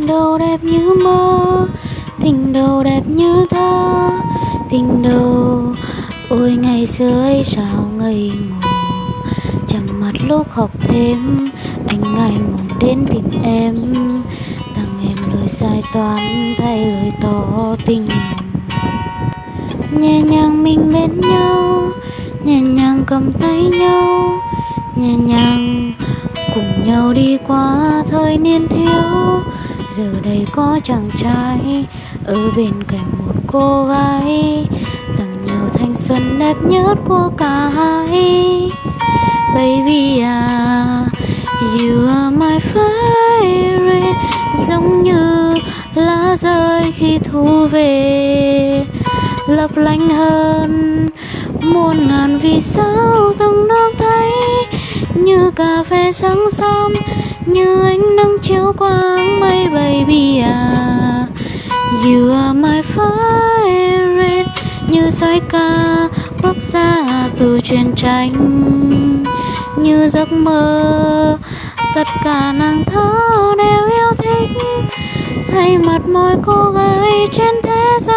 tình đầu đẹp như mơ, tình đầu đẹp như thơ, tình đầu ôi, ngày xưa ấy sao ngây ngủ Chẳng mặt lúc học thêm, anh ngày ngủ đến tìm em. Tặng em lời sai toán thay lời tỏ tình. Nhẹ nhàng mình bên nhau, nhẹ nhàng cầm tay nhau, nhẹ nhàng cùng nhau đi qua thời niên thiếu giờ đây có chàng trai ở bên cạnh một cô gái. Tặng nhiều thanh xuân đẹp nhất của cả hai. Baby à you are my favorite. Giống như lá rơi khi thu về. Lấp lánh hơn muôn ngàn vì sao từng được thấy. Như cà phê sáng sớm, như ánh nắng chiếu qua you are my favorite như xoay ca quốc gia từ truyền tranh. Như giấc mơ, tất cả nàng thơ đều yêu thích. Thay mặt mỗi cô gái trên thế giới